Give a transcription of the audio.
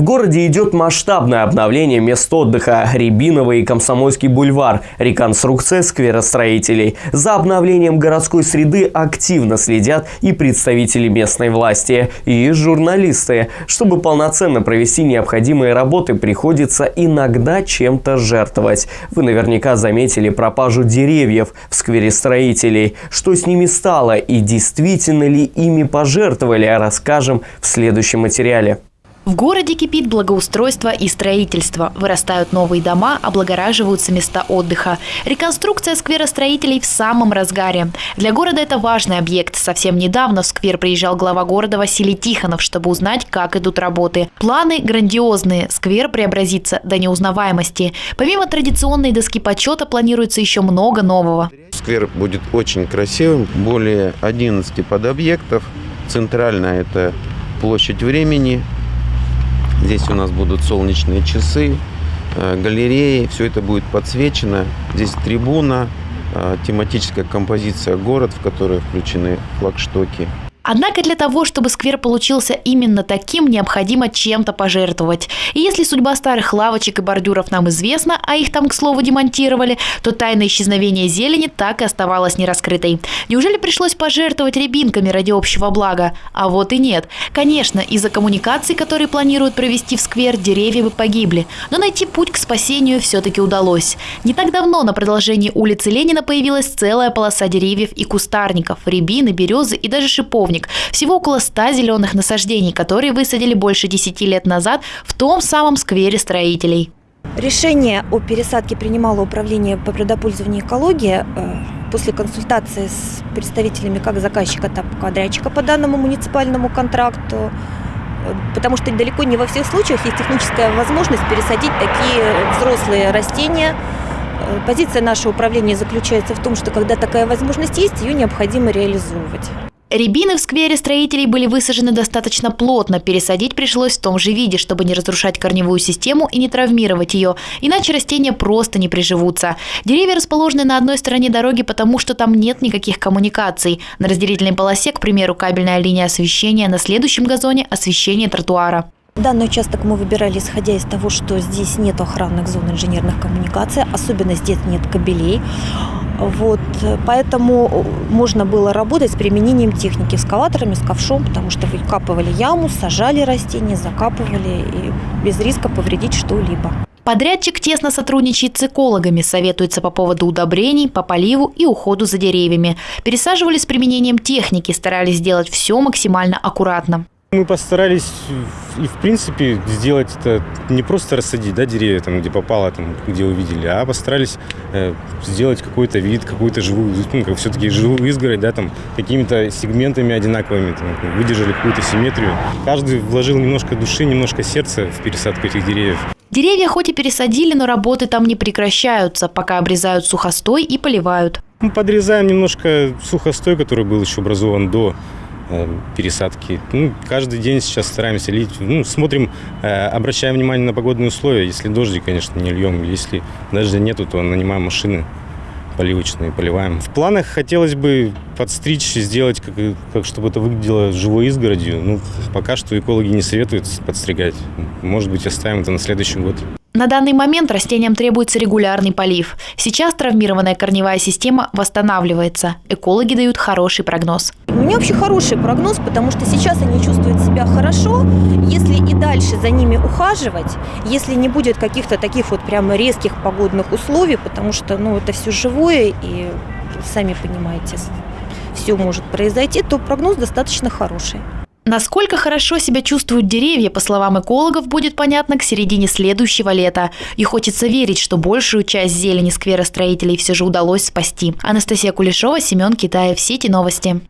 В городе идет масштабное обновление мест отдыха Рябиновый и Комсомольский бульвар, реконструкция сквера строителей. За обновлением городской среды активно следят и представители местной власти, и журналисты. Чтобы полноценно провести необходимые работы, приходится иногда чем-то жертвовать. Вы наверняка заметили пропажу деревьев в сквере строителей. Что с ними стало и действительно ли ими пожертвовали, расскажем в следующем материале. В городе кипит благоустройство и строительство. Вырастают новые дома, облагораживаются места отдыха. Реконструкция сквера строителей в самом разгаре. Для города это важный объект. Совсем недавно в сквер приезжал глава города Василий Тихонов, чтобы узнать, как идут работы. Планы грандиозные. Сквер преобразится до неузнаваемости. Помимо традиционной доски почета планируется еще много нового. Сквер будет очень красивым. Более 11 подобъектов. Центральная – это площадь времени, Здесь у нас будут солнечные часы, э, галереи, все это будет подсвечено. Здесь трибуна, э, тематическая композиция «Город», в которой включены флагштоки. Однако для того, чтобы сквер получился именно таким, необходимо чем-то пожертвовать. И если судьба старых лавочек и бордюров нам известна, а их там, к слову, демонтировали, то тайна исчезновения зелени так и оставалась нераскрытой. Неужели пришлось пожертвовать рябинками ради общего блага? А вот и нет. Конечно, из-за коммуникаций, которые планируют провести в сквер, деревья бы погибли. Но найти путь к спасению все-таки удалось. Не так давно на продолжении улицы Ленина появилась целая полоса деревьев и кустарников, рябины, березы и даже шиповник шиповник. Всего около 100 зеленых насаждений, которые высадили больше 10 лет назад в том самом сквере строителей. Решение о пересадке принимало управление по предопользованию экологии э, после консультации с представителями как заказчика, так и подрядчика по данному муниципальному контракту, э, потому что далеко не во всех случаях есть техническая возможность пересадить такие взрослые растения. Э, позиция нашего управления заключается в том, что когда такая возможность есть, ее необходимо реализовывать. Рябины в сквере строителей были высажены достаточно плотно. Пересадить пришлось в том же виде, чтобы не разрушать корневую систему и не травмировать ее. Иначе растения просто не приживутся. Деревья расположены на одной стороне дороги, потому что там нет никаких коммуникаций. На разделительной полосе, к примеру, кабельная линия освещения, на следующем газоне – освещение тротуара. Данный участок мы выбирали, исходя из того, что здесь нет охранных зон инженерных коммуникаций, особенно здесь нет кабелей. Вот, поэтому можно было работать с применением техники экскаваторами, с ковшом, потому что выкапывали яму, сажали растения, закапывали и без риска повредить что-либо. Подрядчик тесно сотрудничает с экологами, советуется по поводу удобрений, по поливу и уходу за деревьями. Пересаживали с применением техники, старались сделать все максимально аккуратно. Мы постарались и в принципе сделать это не просто рассадить да, деревья, там, где попало, там, где увидели, а постарались э, сделать какой-то вид, какую-то живую, ну, как все-таки живую изгородь, да, там, какими-то сегментами одинаковыми, там, выдержали какую-то симметрию. Каждый вложил немножко души, немножко сердца в пересадку этих деревьев. Деревья хоть и пересадили, но работы там не прекращаются, пока обрезают сухостой и поливают. Мы подрезаем немножко сухостой, который был еще образован до пересадки. Ну, каждый день сейчас стараемся лить. Ну, смотрим, э, обращаем внимание на погодные условия. Если дождик, конечно, не льем. Если дождя нету, то нанимаем машины поливочные, поливаем. В планах хотелось бы подстричь, сделать, как, как чтобы это выглядело живой изгородью. Ну, пока что экологи не советуют подстригать. Может быть, оставим это на следующий год. На данный момент растениям требуется регулярный полив. Сейчас травмированная корневая система восстанавливается. Экологи дают хороший прогноз. У меня вообще хороший прогноз, потому что сейчас они чувствуют себя хорошо. Если и дальше за ними ухаживать, если не будет каких-то таких вот прямо резких погодных условий, потому что ну, это все живое и сами понимаете, все может произойти, то прогноз достаточно хороший. Насколько хорошо себя чувствуют деревья, по словам экологов, будет понятно к середине следующего лета. И хочется верить, что большую часть зелени сквера строителей все же удалось спасти. Анастасия Кулешова, Семен Китаев, Сети новости.